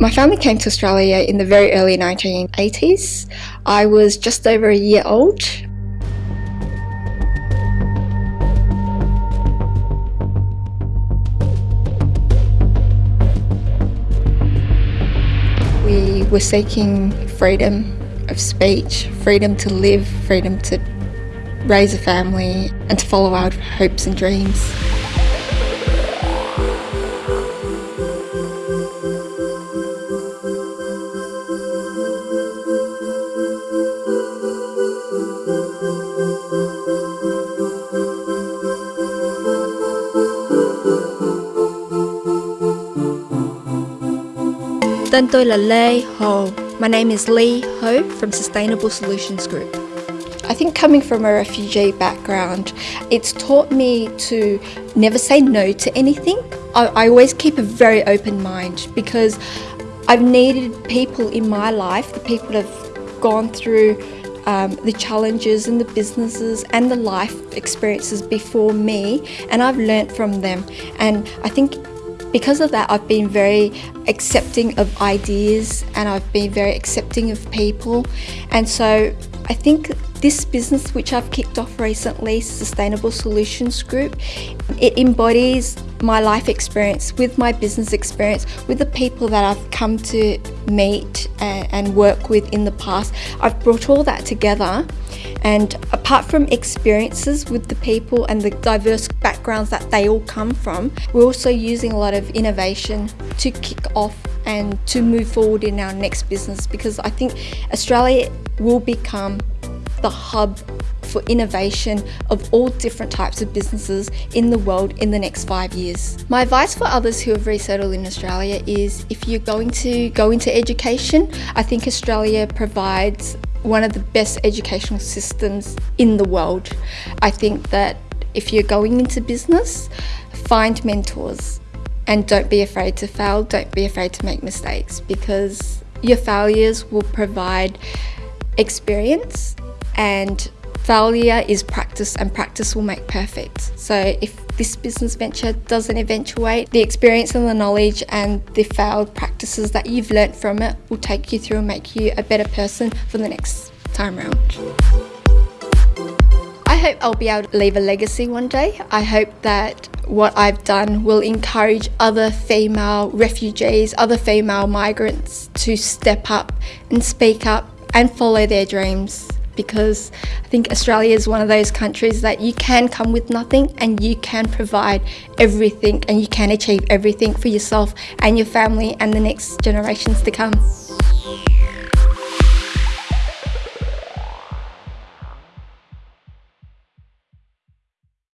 My family came to Australia in the very early 1980s. I was just over a year old. We were seeking freedom of speech, freedom to live, freedom to raise a family and to follow our hopes and dreams. Tên là Lê Ho. My name is Lee Ho from Sustainable Solutions Group. I think coming from a refugee background, it's taught me to never say no to anything. I, I always keep a very open mind because I've needed people in my life, the people that have gone through um, the challenges and the businesses and the life experiences before me, and I've learnt from them. And I think because of that, I've been very accepting of ideas and I've been very accepting of people. And so I think this business which I've kicked off recently, Sustainable Solutions Group, it embodies my life experience with my business experience with the people that I've come to meet and, and work with in the past. I've brought all that together and apart from experiences with the people and the diverse backgrounds that they all come from, we're also using a lot of innovation to kick off and to move forward in our next business because I think Australia will become the hub for innovation of all different types of businesses in the world in the next five years. My advice for others who have resettled in Australia is if you're going to go into education, I think Australia provides one of the best educational systems in the world. I think that if you're going into business, find mentors and don't be afraid to fail, don't be afraid to make mistakes because your failures will provide experience and failure is practice and practice will make perfect. So if this business venture doesn't eventuate, the experience and the knowledge and the failed practices that you've learnt from it will take you through and make you a better person for the next time round. I hope I'll be able to leave a legacy one day. I hope that what I've done will encourage other female refugees, other female migrants to step up and speak up and follow their dreams because I think Australia is one of those countries that you can come with nothing and you can provide everything and you can achieve everything for yourself and your family and the next generations to come.